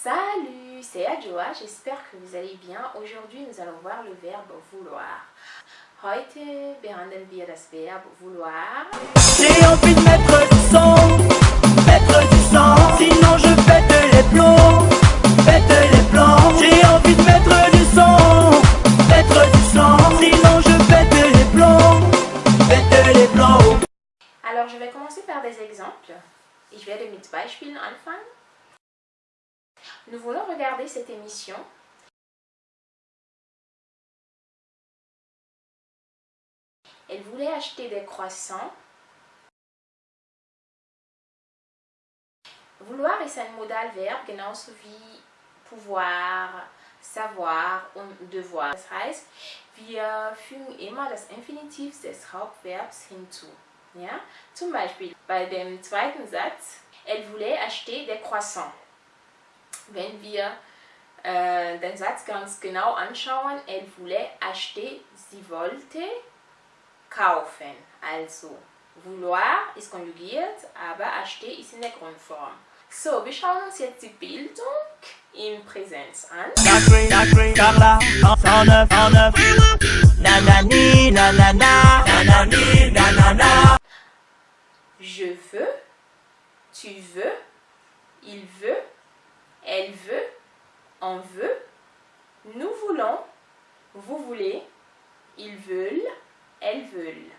Salut, c'est Adjoa, j'espère que vous allez bien. Aujourd'hui, nous allons voir le verbe vouloir. Heute behandeln wir das Verb vouloir. J'ai envie de mettre du son, mettre du sang, sinon je pète les plombs, pète les plombs. J'ai envie de mettre du son, mettre du sang, sinon je pète les plombs, pète les plombs. Alors, je vais commencer par des exemples. Ich werde mit Beispielen anfangen. Nous voulons regarder cette émission. Elle voulait acheter des croissants. Vouloir ist ein Modalverb, genauso wie pouvoir, savoir und devoir. Das heißt, wir fügen immer das Infinitiv des Hauptverbs hinzu. Ja? Zum Beispiel bei dem zweiten Satz, elle voulait acheter des croissants. Wenn wir äh, den Satz ganz genau anschauen, elle voulait acheter, sie wollte kaufen. Also, vouloir ist konjugiert, aber acheter ist in der Grundform. So, wir schauen uns jetzt die Bildung im Präsenz an. Sacré, sacré, Carla, 109, 109. Nanani, nanana, nanani, nanana. Je veux, tu veux, il veut, elle veut, on veut, nous voulons, vous voulez, ils veulent, elles veulent.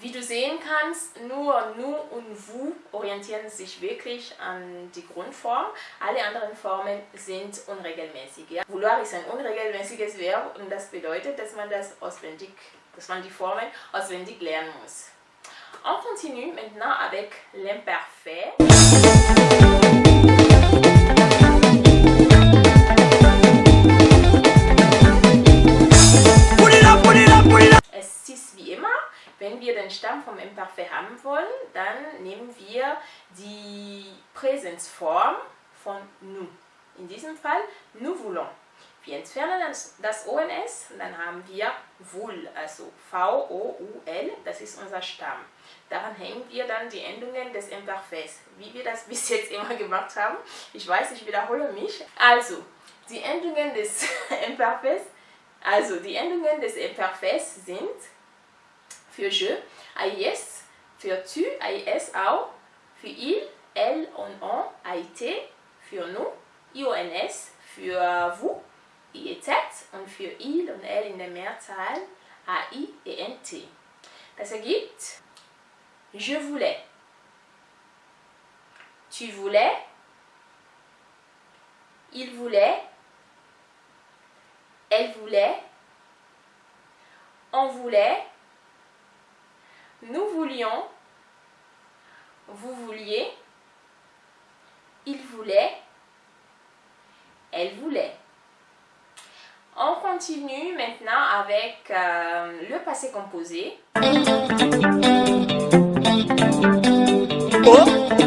Wie du sehen kannst, nur nu und vous orientieren sich wirklich an die Grundform. Alle anderen Formen sind unregelmäßig. Ja? Vouloir ist ein unregelmäßiges Verb und das bedeutet, dass man das auswendig, dass man die Formen auswendig lernen muss. On continue maintenant avec l'imparfait. Stamm vom Imperfekt haben wollen, dann nehmen wir die Präsensform von nous. In diesem Fall, nous voulons. Wir entfernen das, das ONS dann haben wir voul, also V-O-U-L, das ist unser Stamm. Daran hängen wir dann die Endungen des Imperfekts, wie wir das bis jetzt immer gemacht haben. Ich weiß, ich wiederhole mich. Also, die Endungen des Imperfekts, also die Endungen des Imperfekts sind für je, AIS, für tu, AIS auch, für il, elle und on, AIT, für nous, IONS, für vous, IEZ und für il und elle in der Mehrzahl, AI, ENT. Das ergibt je voulais, tu voulais, il voulait, elle voulait, on voulait, nous voulions, vous vouliez, il voulait, elle voulait. On continue maintenant avec euh, le passé composé. Oh,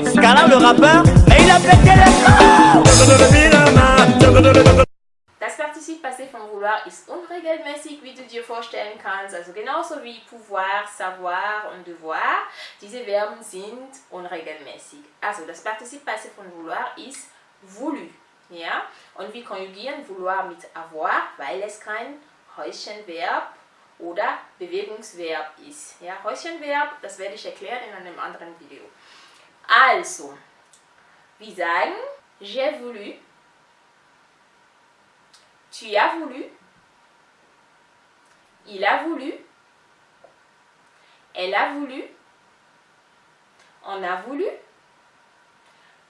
Scala le rappeur, mais il a pété les vouloir ist unregelmäßig, wie du dir vorstellen kannst. Also genauso wie pouvoir, savoir und devoir. Diese Verben sind unregelmäßig. Also das Partizip Passé von vouloir ist voulu. Ja? Und wir konjugieren vouloir mit avoir, weil es kein Häuschenverb oder Bewegungsverb ist. Ja? Häuschenverb, das werde ich erklären in einem anderen Video. Also, wir sagen, j'ai voulu, tu as voulu, il a voulu, elle a voulu, on a voulu,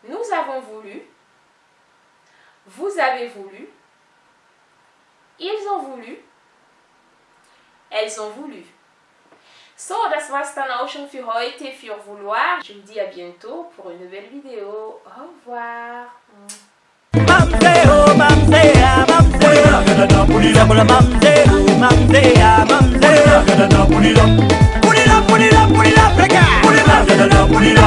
nous avons voulu, vous avez voulu, ils ont voulu, elles ont voulu. So, das war's dann auch schon für heute, für Vouloir. Je vous dis à bientôt pour une nouvelle vidéo. Au revoir. Put it up, up, mamseo, mamsea, mamsea. Put it up, put it up, put it.